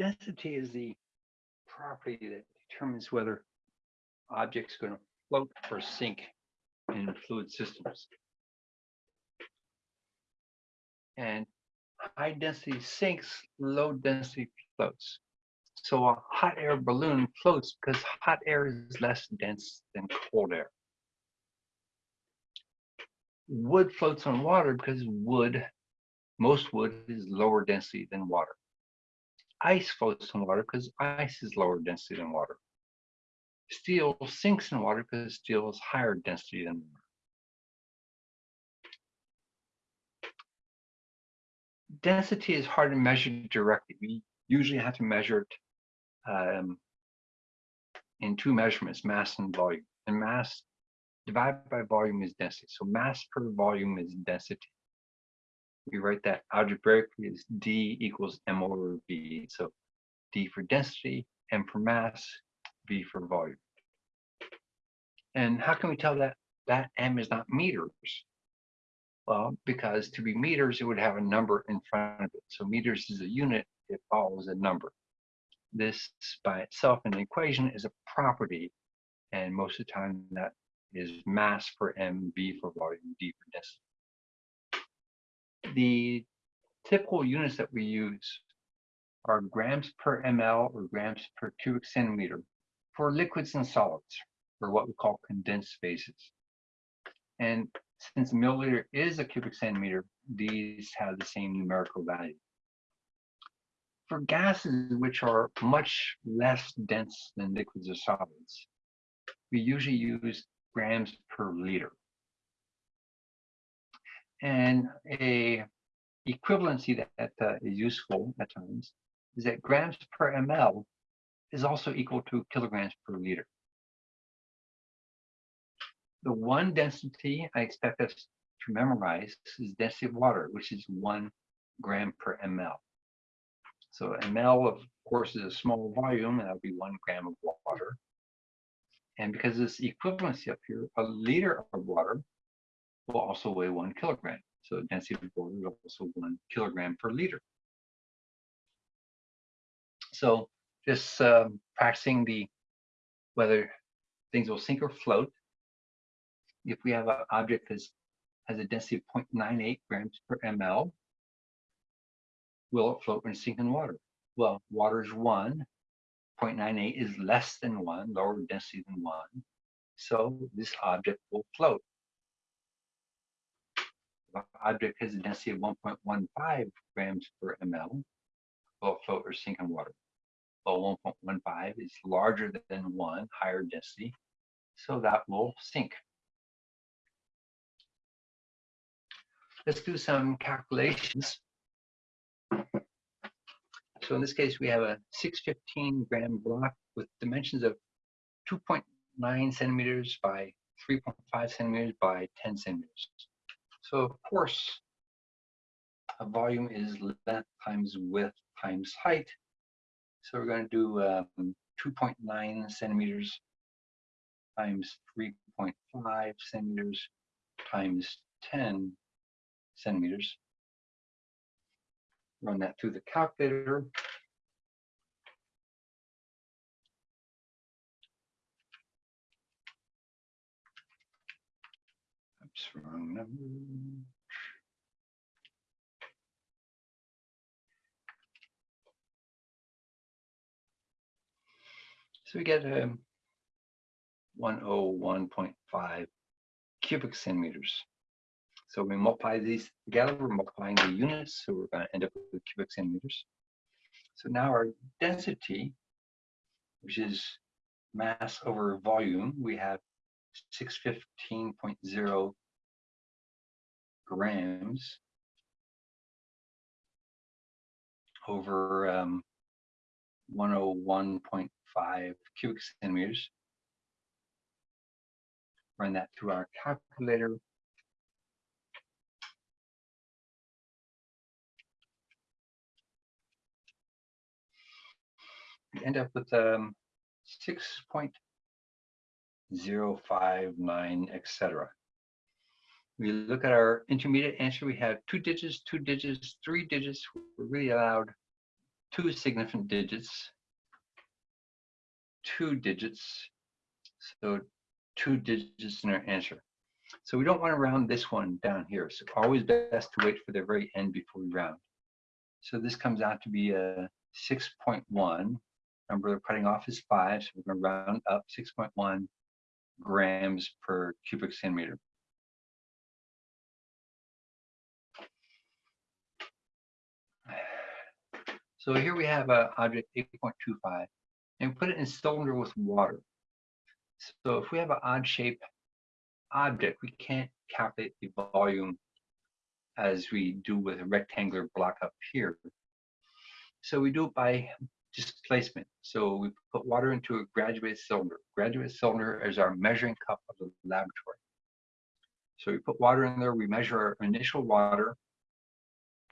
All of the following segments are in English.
density is the property that determines whether objects are going to float or sink in fluid systems. And high density sinks, low density floats. So a hot air balloon floats because hot air is less dense than cold air. Wood floats on water because wood, most wood is lower density than water. Ice floats on water because ice is lower density than water. Steel sinks in water because steel is higher density than water. Density is hard to measure directly. We usually have to measure it um, in two measurements, mass and volume. And mass divided by volume is density. So mass per volume is density. We write that algebraically as D equals M over V. So D for density, M for mass, V for volume. And how can we tell that that M is not meters? Well, because to be meters, it would have a number in front of it. So meters is a unit, it follows a number. This by itself in the equation is a property. And most of the time that is mass for M, V for volume, D for density. The typical units that we use are grams per ml or grams per cubic centimeter for liquids and solids, or what we call condensed phases. And since milliliter is a cubic centimeter, these have the same numerical value. For gases which are much less dense than liquids or solids, we usually use grams per liter. And a equivalency that, that uh, is useful at times is that grams per ml is also equal to kilograms per liter. The one density I expect us to memorize is density of water, which is one gram per ml. So ml, of course, is a small volume, and that would be one gram of water. And because this equivalency up here, a liter of water will also weigh one kilogram. So density of water is also one kilogram per liter. So just um, practicing the whether things will sink or float. If we have an object that has a density of 0.98 grams per ml, will it float when sink in water? Well, water is one, 0.98 is less than one, lower density than one. So this object will float. Object has a density of 1.15 grams per ml, will float or sink in water. Well, 1.15 is larger than one, higher density, so that will sink. Let's do some calculations. So in this case, we have a 615 gram block with dimensions of 2.9 centimeters by 3.5 centimeters by 10 centimeters. So of course, a volume is length times width times height. So we're going to do um, 2.9 centimeters times 3.5 centimeters times 10 centimeters run that through the calculator. Number. So we get um, 101.5 cubic centimeters. So we multiply these together, we're multiplying the units, so we're going to end up with cubic centimeters. So now our density, which is mass over volume, we have 615.0 grams over um, 101.5 cubic centimeters. Run that through our calculator. we end up with um, 6.059, etc. We look at our intermediate answer, we have two digits, two digits, three digits. We're really allowed two significant digits, two digits, so two digits in our answer. So we don't want to round this one down here. So always best to wait for the very end before we round. So this comes out to be a 6.1. Number we're cutting off is five, so we're going to round up 6.1 grams per cubic centimeter. So here we have a object 8.25 and put it in cylinder with water. So if we have an odd shape object, we can't calculate the volume as we do with a rectangular block up here. So we do it by displacement. So we put water into a graduated cylinder. Graduated cylinder is our measuring cup of the laboratory. So we put water in there, we measure our initial water,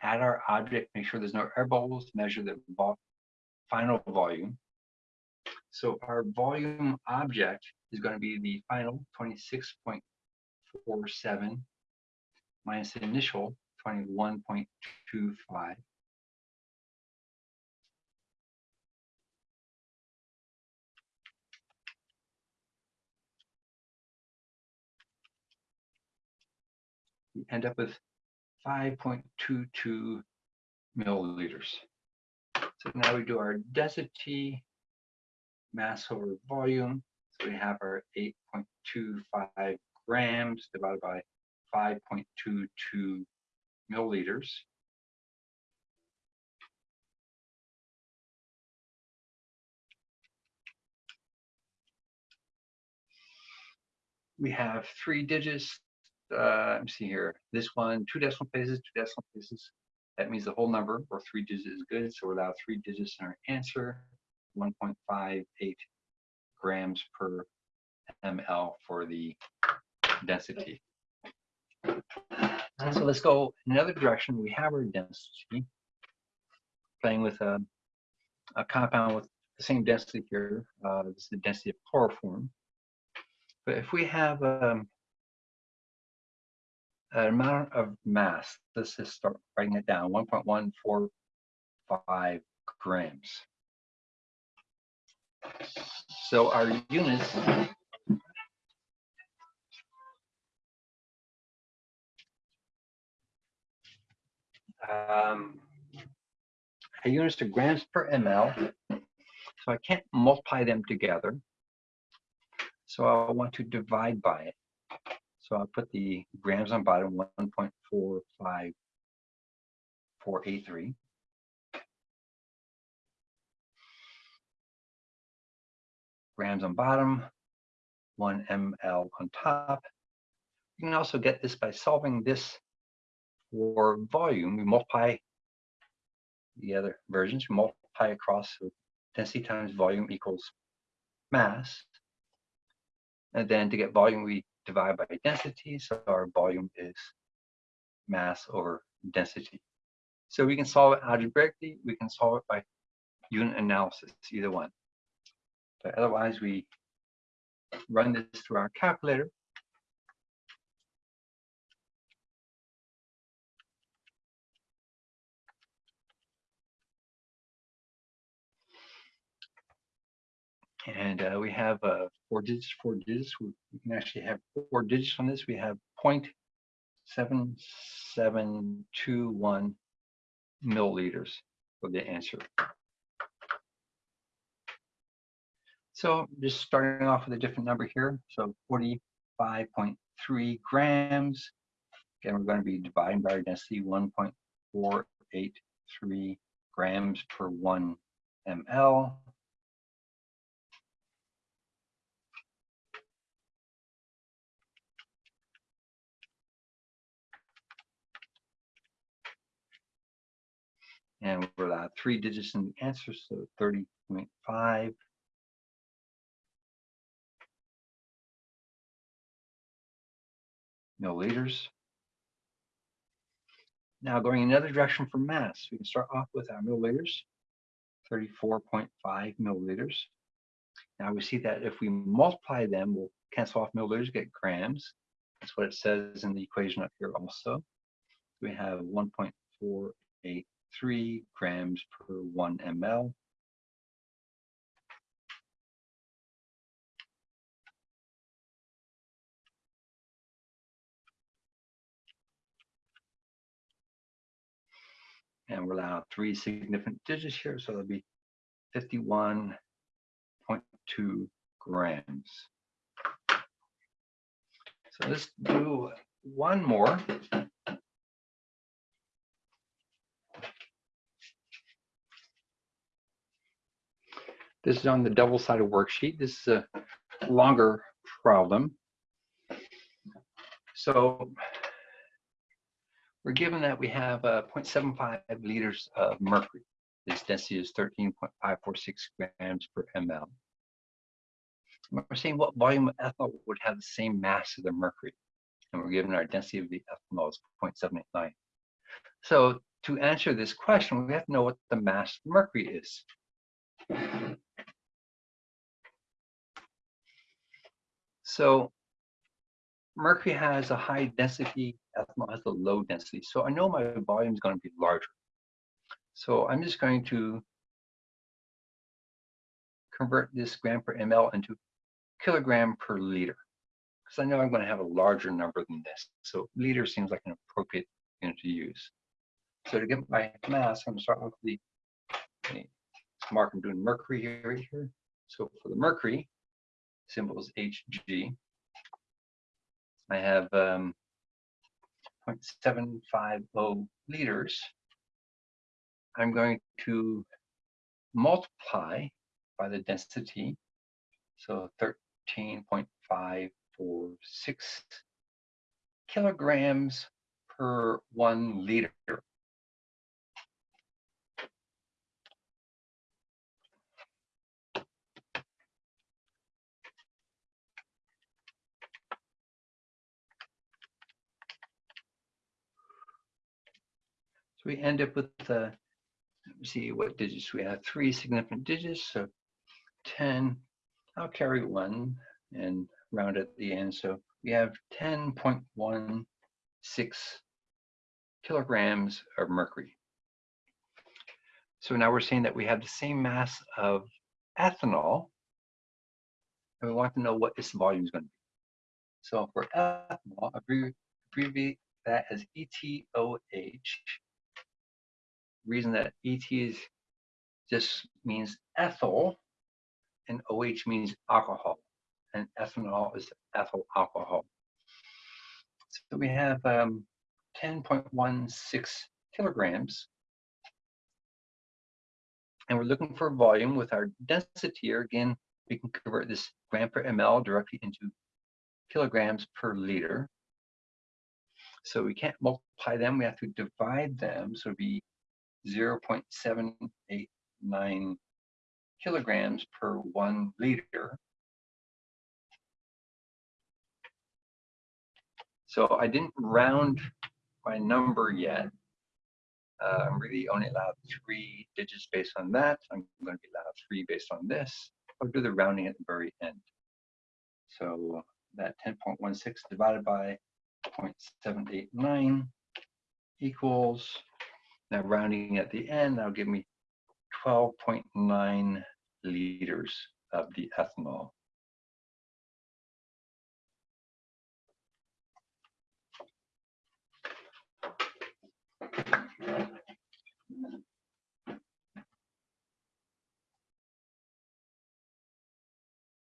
add our object, make sure there's no air bubbles, measure the final volume. So our volume object is going to be the final 26.47 minus the initial 21.25. We end up with 5.22 milliliters. So now we do our density, mass over volume. So we have our 8.25 grams divided by 5.22 milliliters. We have three digits. Uh, let me see here. This one, two decimal places, two decimal places. That means the whole number or three digits is good. So we're allowed three digits in our answer, 1.58 grams per ml for the density. So let's go another direction. We have our density, playing with a, a compound with the same density here. Uh, this is the density of chloroform. But if we have um, amount of mass, let's just start writing it down, 1.145 grams. So our units um, our units are grams per ml. So I can't multiply them together. So I want to divide by it. So I'll put the grams on bottom 1.45483. Grams on bottom, 1 ml on top. You can also get this by solving this for volume. We multiply the other versions, we multiply across so density times volume equals mass. And then to get volume, we divide by density. So our volume is mass over density. So we can solve it algebraically. We can solve it by unit analysis, either one. But otherwise, we run this through our calculator. And uh, we have uh, four digits, four digits. We, can actually have four digits on this. We have 0.7721 milliliters for the answer. So just starting off with a different number here. So 45.3 grams. Again, we're going to be dividing by our density 1.483 grams per one ml. And we're allowed uh, three digits in the answer, so 30.5. milliliters. Now going another direction for mass, we can start off with our milliliters, 34.5 milliliters. Now we see that if we multiply them, we'll cancel off milliliters, get grams. That's what it says in the equation up here also. We have 1.48 3 grams per 1 ml. And we'll allow three significant digits here, so it'll be 51.2 grams. So let's do one more. This is on the double-sided worksheet. This is a longer problem. So we're given that we have uh, 0.75 liters of mercury. Its density is 13.546 grams per ml. We're saying what volume of ethanol would have the same mass as the mercury. And we're given our density of the ethanol is 0.789. So to answer this question, we have to know what the mass of mercury is. So mercury has a high density, ethanol has a low density. So I know my volume is going to be larger. So I'm just going to convert this gram per ml into kilogram per liter because I know I'm going to have a larger number than this. So liter seems like an appropriate unit to use. So to get my mass, I'm going to start with the, mark I'm doing mercury here, here. So for the mercury, symbol is Hg. I have um, 0.750 liters. I'm going to multiply by the density, so 13.546 kilograms per one liter. We end up with, uh, me see what digits we have. Three significant digits, so 10. I'll carry one and round at the end. So we have 10.16 kilograms of mercury. So now we're saying that we have the same mass of ethanol, and we want to know what its volume is going to be. So for ethanol, abbreviate that as ETOH. Reason that ET is just means ethyl, and OH means alcohol, and ethanol is ethyl alcohol. So we have um, 10.16 kilograms. And we're looking for volume with our density here. Again, we can convert this gram per ml directly into kilograms per liter. So we can't multiply them, we have to divide them. So it'd be 0.789 kilograms per one liter. So I didn't round my number yet. Uh, I'm really only allowed three digits based on that. I'm going to be allowed three based on this. I'll do the rounding at the very end. So that 10.16 divided by 0.789 equals, now rounding at the end, that'll give me 12.9 liters of the ethanol.